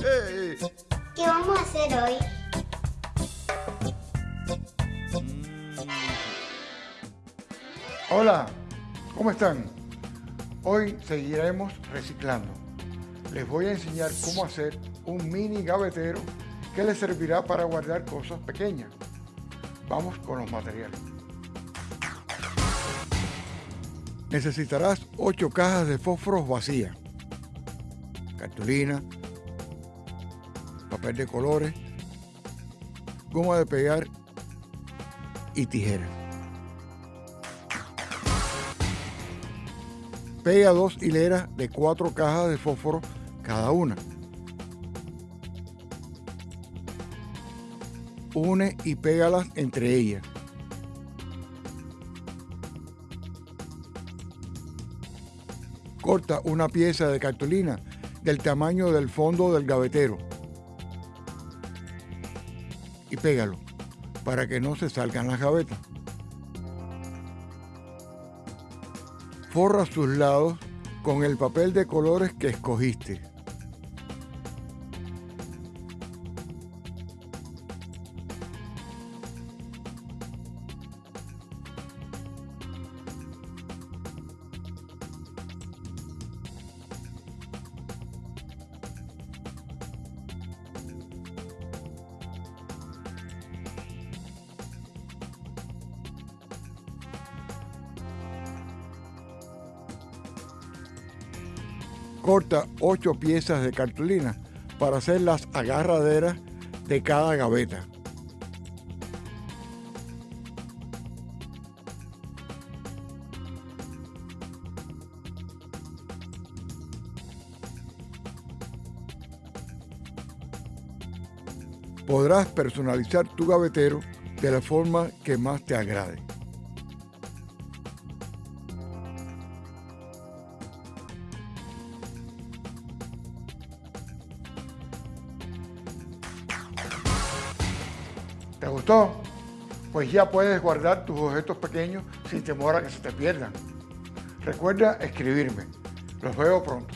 ¿Qué vamos a hacer hoy? Hola, ¿cómo están? Hoy seguiremos reciclando. Les voy a enseñar cómo hacer un mini gavetero que les servirá para guardar cosas pequeñas. Vamos con los materiales. Necesitarás 8 cajas de fósforos vacías, cartulina, papel de colores, goma de pegar y tijeras. Pega dos hileras de cuatro cajas de fósforo cada una. Une y pégalas entre ellas. Corta una pieza de cartulina del tamaño del fondo del gavetero y pégalo para que no se salgan las gavetas. Forra sus lados con el papel de colores que escogiste. Corta 8 piezas de cartulina para hacer las agarraderas de cada gaveta. Podrás personalizar tu gavetero de la forma que más te agrade. ¿Te gustó? Pues ya puedes guardar tus objetos pequeños sin temor a que se te pierdan. Recuerda escribirme. Los veo pronto.